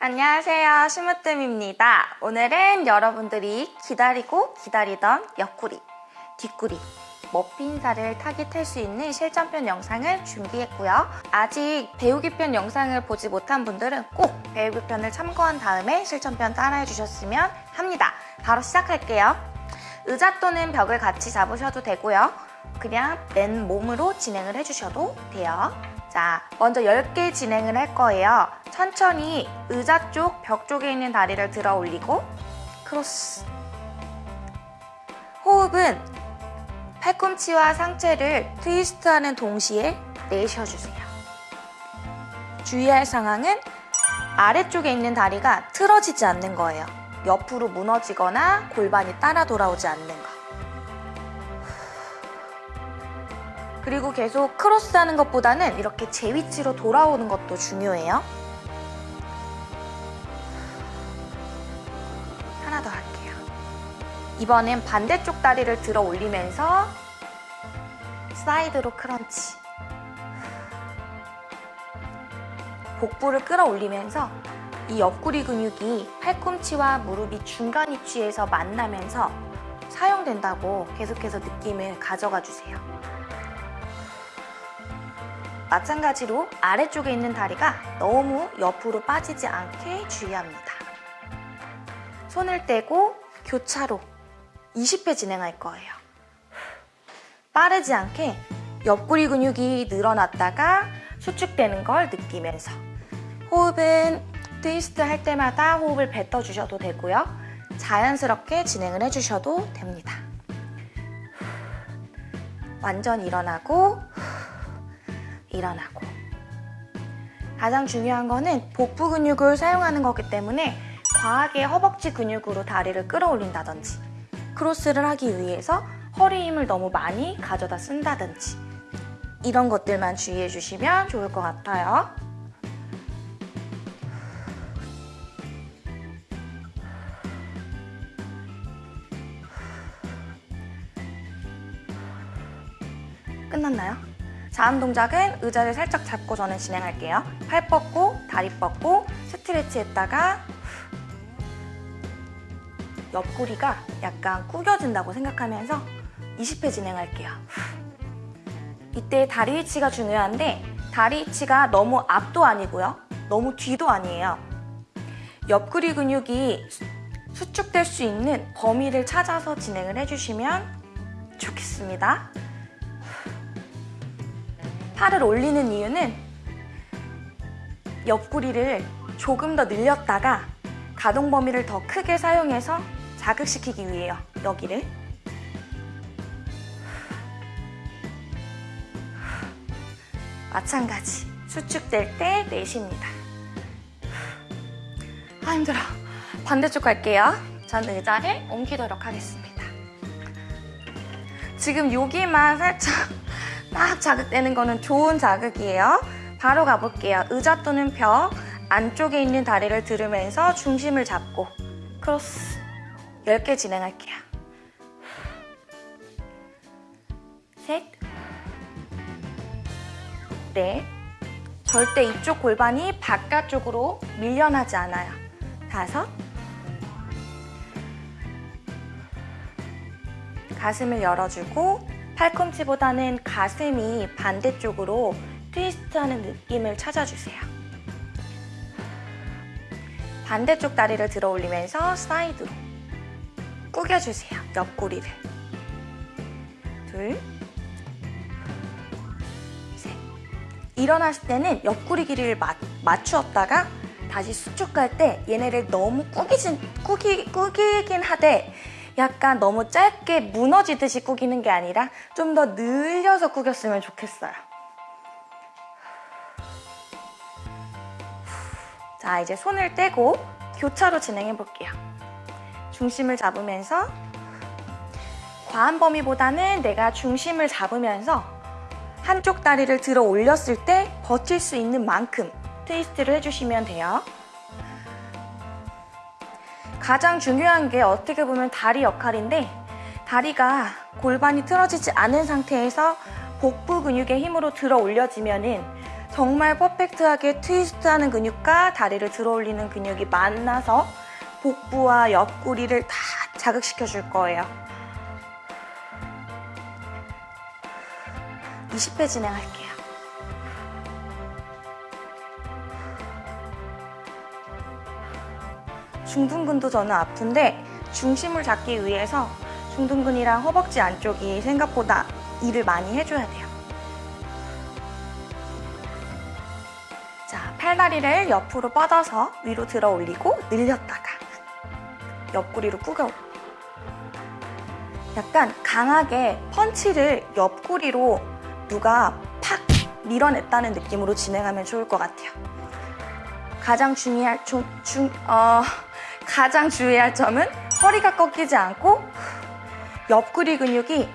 안녕하세요. 심으뜸입니다. 오늘은 여러분들이 기다리고 기다리던 옆구리, 뒷구리, 머핀살을 타깃할 수 있는 실전편 영상을 준비했고요. 아직 배우기 편 영상을 보지 못한 분들은 꼭 배우기 편을 참고한 다음에 실전편 따라해 주셨으면 합니다. 바로 시작할게요. 의자 또는 벽을 같이 잡으셔도 되고요. 그냥 맨 몸으로 진행을 해주셔도 돼요 자, 먼저 10개 진행을 할 거예요. 천천히 의자 쪽, 벽 쪽에 있는 다리를 들어 올리고 크로스 호흡은 팔꿈치와 상체를 트위스트하는 동시에 내쉬어주세요. 주의할 상황은 아래쪽에 있는 다리가 틀어지지 않는 거예요. 옆으로 무너지거나 골반이 따라 돌아오지 않는 거. 그리고 계속 크로스하는 것보다는 이렇게 제 위치로 돌아오는 것도 중요해요. 하나 더 할게요. 이번엔 반대쪽 다리를 들어 올리면서 사이드로 크런치. 복부를 끌어올리면서 이 옆구리 근육이 팔꿈치와 무릎이 중간 위치에서 만나면서 사용된다고 계속해서 느낌을 가져가 주세요. 마찬가지로 아래쪽에 있는 다리가 너무 옆으로 빠지지 않게 주의합니다. 손을 떼고 교차로 20회 진행할 거예요. 빠르지 않게 옆구리 근육이 늘어났다가 수축되는 걸 느끼면서 호흡은 트위스트 할 때마다 호흡을 뱉어주셔도 되고요. 자연스럽게 진행을 해주셔도 됩니다. 완전 일어나고 일어나고 가장 중요한 거는 복부 근육을 사용하는 거기 때문에 과하게 허벅지 근육으로 다리를 끌어올린다든지 크로스를 하기 위해서 허리 힘을 너무 많이 가져다 쓴다든지 이런 것들만 주의해 주시면 좋을 것 같아요. 끝났나요? 다음 동작은 의자를 살짝 잡고 저는 진행할게요. 팔 뻗고, 다리 뻗고, 스트레치 했다가 옆구리가 약간 구겨진다고 생각하면서 20회 진행할게요. 이때 다리 위치가 중요한데 다리 위치가 너무 앞도 아니고요. 너무 뒤도 아니에요. 옆구리 근육이 수축될 수 있는 범위를 찾아서 진행을 해주시면 좋겠습니다. 팔을 올리는 이유는 옆구리를 조금 더 늘렸다가 가동 범위를 더 크게 사용해서 자극시키기 위해요. 여기를. 마찬가지. 수축될 때 내쉽니다. 아 힘들어. 반대쪽 갈게요. 전 의자를 옮기도록 하겠습니다. 지금 여기만 살짝 딱 자극되는 거는 좋은 자극이에요. 바로 가볼게요. 의자 또는 벽 안쪽에 있는 다리를 들으면서 중심을 잡고 크로스 10개 진행할게요. 셋 넷, 절대 이쪽 골반이 바깥쪽으로 밀려나지 않아요. 다섯 가슴을 열어주고 팔꿈치보다는 가슴이 반대쪽으로 트위스트하는 느낌을 찾아주세요. 반대쪽 다리를 들어 올리면서 사이드로 꾸겨주세요. 옆구리를. 둘, 셋. 일어났을 때는 옆구리 길이를 맞, 맞추었다가 다시 수축할 때 얘네를 너무 꾸기진, 꾸기, 꾸기긴 하되 약간 너무 짧게 무너지듯이 꾸기는 게 아니라 좀 더 늘려서 꾸겼으면 좋겠어요. 자, 이제 손을 떼고 교차로 진행해 볼게요. 중심을 잡으면서 과한 범위보다는 내가 중심을 잡으면서 한쪽 다리를 들어 올렸을 때 버틸 수 있는 만큼 트위스트를 해주시면 돼요. 가장 중요한 게 어떻게 보면 다리 역할인데 다리가 골반이 틀어지지 않은 상태에서 복부 근육의 힘으로 들어 올려지면 은 정말 퍼펙트하게 트위스트하는 근육과 다리를 들어 올리는 근육이 만나서 복부와 옆구리를 다 자극시켜 줄 거예요. 20회 진행할게요. 중둔근도 저는 아픈데 중심을 잡기 위해서 중둔근이랑 허벅지 안쪽이 생각보다 일을 많이 해줘야 돼요. 자, 팔다리를 옆으로 뻗어서 위로 들어 올리고 늘렸다가 옆구리로 꾸겨 약간 강하게 펀치를 옆구리로 누가 팍 밀어냈다는 느낌으로 진행하면 좋을 것 같아요. 가장 중요할 중, 중, 어, 가장 주의할 점은 허리가 꺾이지 않고 옆구리 근육이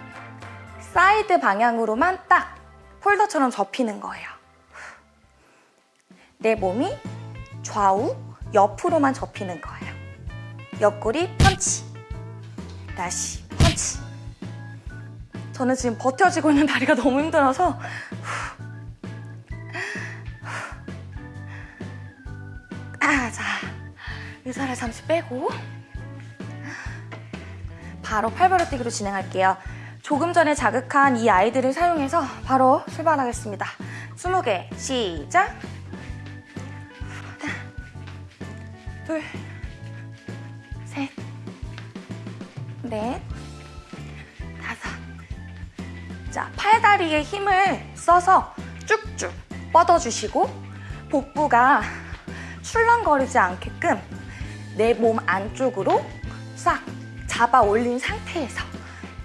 사이드 방향으로만 딱 폴더처럼 접히는 거예요. 내 몸이 좌우, 옆으로만 접히는 거예요. 옆구리 펀치. 다시 펀치. 저는 지금 버텨지고 있는 다리가 너무 힘들어서 아, 자, 의사를 잠시 빼고 바로 팔벌려 뛰기로 진행할게요. 조금 전에 자극한 이 아이들을 사용해서 바로 출발하겠습니다. 20개 시작! 하나, 둘, 셋, 넷, 다섯. 자, 팔다리에 힘을 써서 쭉쭉 뻗어주시고 복부가 출렁거리지 않게끔 내 몸 안쪽으로 싹 잡아 올린 상태에서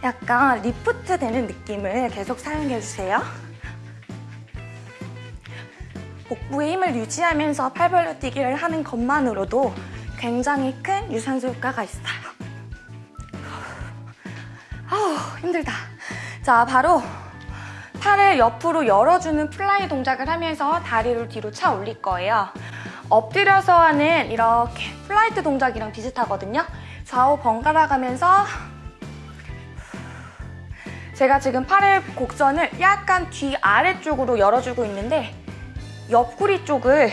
약간 리프트 되는 느낌을 계속 사용해 주세요. 복부의 힘을 유지하면서 팔벌려 뛰기를 하는 것만으로도 굉장히 큰 유산소 효과가 있어요. 아우 힘들다. 자 바로 팔을 옆으로 열어주는 fly 동작을 하면서 다리를 뒤로 차 올릴 거예요. 엎드려서 하는 이렇게 flight 동작이랑 비슷하거든요. 좌우 번갈아 가면서 제가 지금 팔의 곡선을 약간 뒤 아래쪽으로 열어주고 있는데 옆구리 쪽을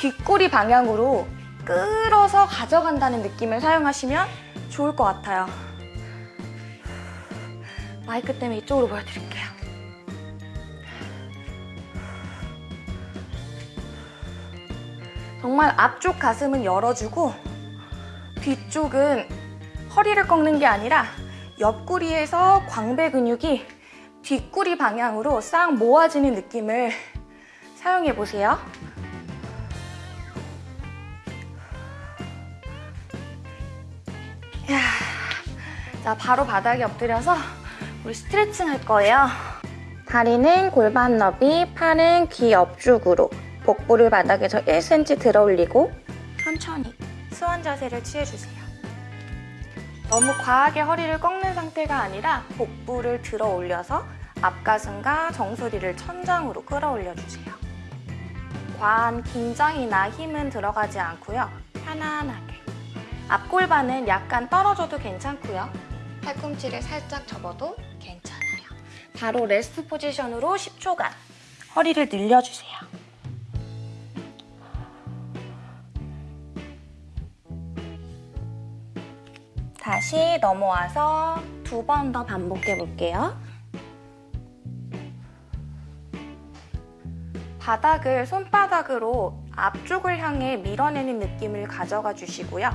뒷구리 방향으로 끌어서 가져간다는 느낌을 사용하시면 좋을 것 같아요. 마이크 때문에 이쪽으로 보여드릴게요. 정말 앞쪽 가슴은 열어주고 뒤쪽은 허리를 꺾는 게 아니라 옆구리에서 광배 근육이 뒷구리 방향으로 싹 모아지는 느낌을 사용해 보세요. 자, 바로 바닥에 엎드려서 우리 스트레칭 할 거예요. 다리는 골반 너비, 팔은 귀 옆쪽으로 복부를 바닥에서 1cm 들어 올리고 천천히 수원 자세를 취해주세요. 너무 과하게 허리를 꺾는 상태가 아니라 복부를 들어 올려서 앞가슴과 정수리를 천장으로 끌어올려주세요. 과한 긴장이나 힘은 들어가지 않고요. 편안하게. 앞골반은 약간 떨어져도 괜찮고요. 팔꿈치를 살짝 접어도 괜찮아요. 바로 레스트 포지션으로 10초간 허리를 늘려주세요. 다시 넘어와서 두 번 더 반복해 볼게요. 바닥을 손바닥으로 앞쪽을 향해 밀어내는 느낌을 가져가 주시고요.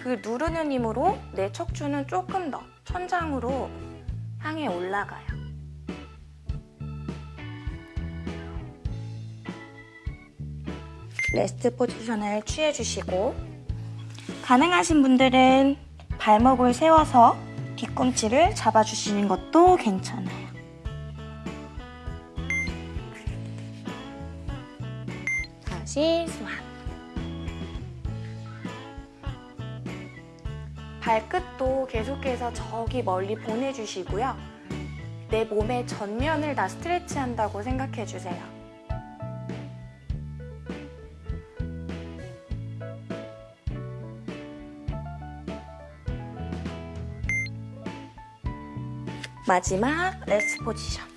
그 누르는 힘으로 내 척추는 조금 더 천장으로 향해 올라가요. 레스트 포지션을 취해주시고 가능하신 분들은 발목을 세워서 뒤꿈치를 잡아주시는 것도 괜찮아요. 다시 수완. 발끝도 계속해서 저기 멀리 보내주시고요. 내 몸의 전면을 다 스트레치한다고 생각해주세요. 마지막 rest position.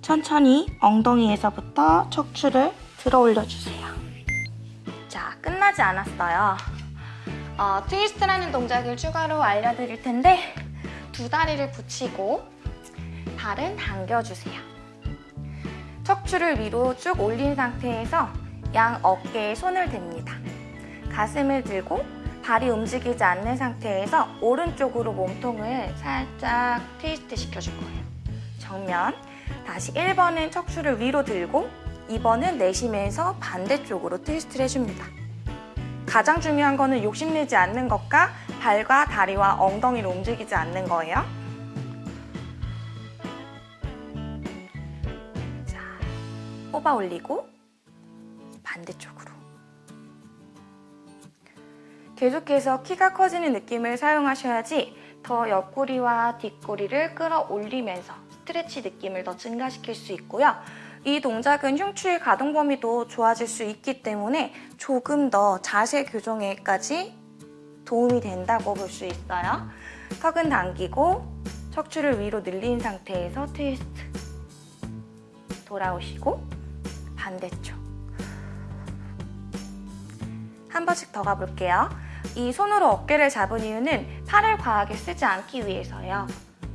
천천히 엉덩이에서부터 척추를 들어 올려주세요. 자 끝나지 않았어요. 어, 트위스트라는 동작을 추가로 알려드릴 텐데 두 다리를 붙이고 발은 당겨주세요. 척추를 위로 쭉 올린 상태에서 양 어깨에 손을 댑니다. 가슴을 들고 발이 움직이지 않는 상태에서 오른쪽으로 몸통을 살짝 트위스트 시켜줄 거예요. 정면. 다시 1번은 척추를 위로 들고 2번은 내쉬면서 반대쪽으로 트위스트를 해줍니다. 가장 중요한 거는 욕심내지 않는 것과 발과 다리와 엉덩이를 움직이지 않는 거예요. 자, 뽑아 올리고 반대쪽 계속해서 키가 커지는 느낌을 사용하셔야지 더 옆구리와 뒷구리를 끌어올리면서 스트레치 느낌을 더 증가시킬 수 있고요. 이 동작은 흉추의 가동 범위도 좋아질 수 있기 때문에 조금 더 자세 교정에까지 도움이 된다고 볼 수 있어요. 턱은 당기고 척추를 위로 늘린 상태에서 트위스트 돌아오시고 반대쪽 한 번씩 더 가볼게요. 이 손으로 어깨를 잡은 이유는 팔을 과하게 쓰지 않기 위해서요.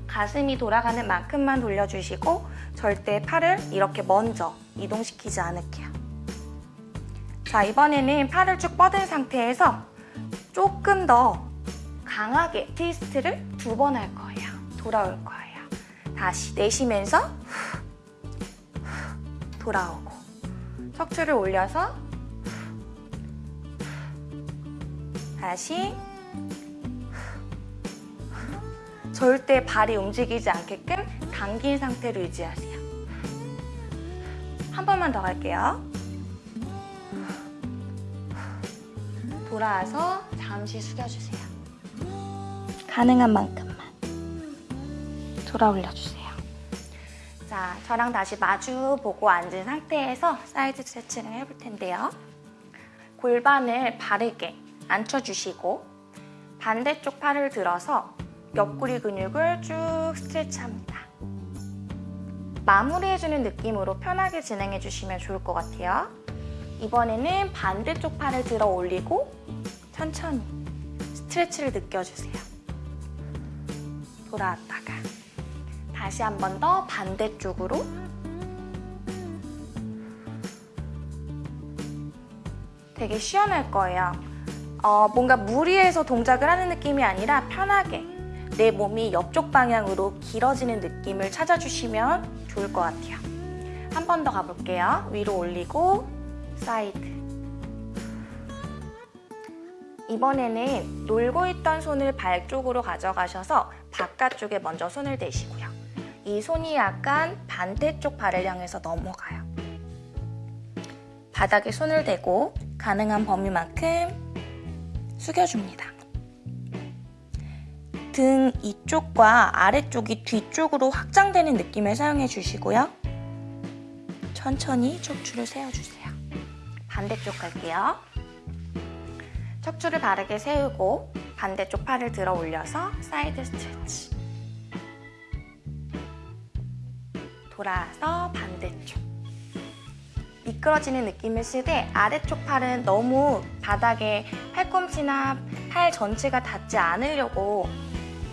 가슴이 돌아가는 만큼만 돌려주시고 절대 팔을 이렇게 먼저 이동시키지 않을게요. 자, 이번에는 팔을 쭉 뻗은 상태에서 조금 더 강하게 트위스트를 두 번 할 거예요. 돌아올 거예요. 다시 내쉬면서 돌아오고 척추를 올려서 다시 절대 발이 움직이지 않게끔 당긴 상태로 유지하세요. 한 번만 더 갈게요. 돌아와서 잠시 숙여주세요. 가능한 만큼만 돌아 올려주세요. 자, 저랑 다시 마주 보고 앉은 상태에서 사이드 스트레칭을 해볼 텐데요. 골반을 바르게 앉혀주시고 반대쪽 팔을 들어서 옆구리 근육을 쭉 스트레치합니다. 마무리해주는 느낌으로 편하게 진행해주시면 좋을 것 같아요. 이번에는 반대쪽 팔을 들어 올리고 천천히 스트레치를 느껴주세요. 돌아왔다가 다시 한 번 더 반대쪽으로 되게 시원할 거예요. 어, 뭔가 무리해서 동작을 하는 느낌이 아니라 편하게 내 몸이 옆쪽 방향으로 길어지는 느낌을 찾아주시면 좋을 것 같아요. 한 번 더 가볼게요. 위로 올리고 사이드. 이번에는 놀고 있던 손을 발 쪽으로 가져가셔서 바깥쪽에 먼저 손을 대시고요. 이 손이 약간 반대쪽 발을 향해서 넘어가요. 바닥에 손을 대고 가능한 범위만큼 숙여줍니다. 등 이쪽과 아래쪽이 뒤쪽으로 확장되는 느낌을 사용해 주시고요. 천천히 척추를 세워주세요. 반대쪽 갈게요. 척추를 바르게 세우고 반대쪽 팔을 들어 올려서 사이드 스트레치. 돌아서 반대쪽. 미끄러지는 느낌을 쓰되 아래쪽 팔은 너무 바닥에 팔꿈치나 팔 전체가 닿지 않으려고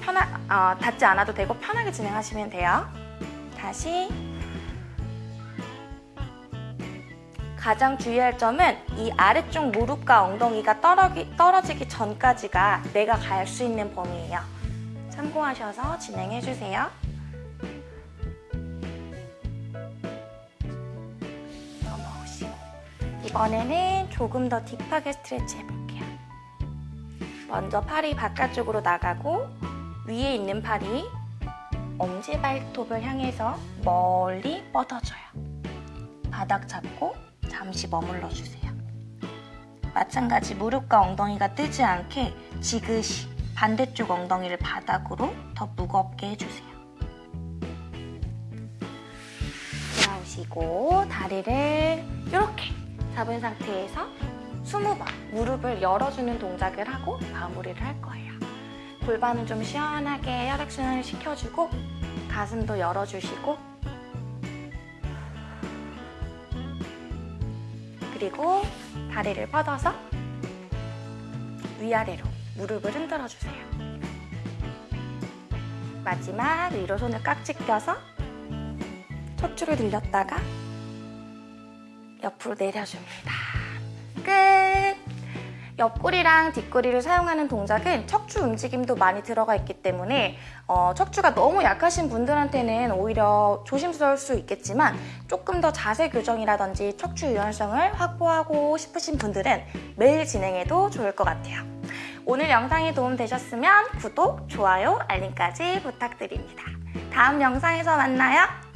편하, 어, 닿지 않아도 되고 편하게 진행하시면 돼요. 다시 가장 주의할 점은 이 아래쪽 무릎과 엉덩이가 떨어기, 떨어지기 전까지가 내가 갈 수 있는 범위예요. 참고하셔서 진행해주세요. 이번에는 조금 더 딥하게 스트레치 해볼게요. 먼저 팔이 바깥쪽으로 나가고 위에 있는 팔이 엄지발톱을 향해서 멀리 뻗어져요. 바닥 잡고 잠시 머물러 주세요. 마찬가지 무릎과 엉덩이가 뜨지 않게 지그시 반대쪽 엉덩이를 바닥으로 더 무겁게 해주세요. 돌아오시고 다리를 이렇게 잡은 상태에서 20번 무릎을 열어주는 동작을 하고 마무리를 할 거예요. 골반은 좀 시원하게 혈액순환을 시켜주고 가슴도 열어주시고 그리고 다리를 뻗어서 위아래로 무릎을 흔들어주세요. 마지막 위로 손을 깍지 껴서 척추를 늘렸다가 옆으로 내려줍니다. 끝! 옆구리랑 뒷구리를 사용하는 동작은 척추 움직임도 많이 들어가 있기 때문에 어, 척추가 너무 약하신 분들한테는 오히려 조심스러울 수 있겠지만 조금 더 자세 교정이라든지 척추 유연성을 확보하고 싶으신 분들은 매일 진행해도 좋을 것 같아요. 오늘 영상이 도움되셨으면 구독, 좋아요, 알림까지 부탁드립니다. 다음 영상에서 만나요.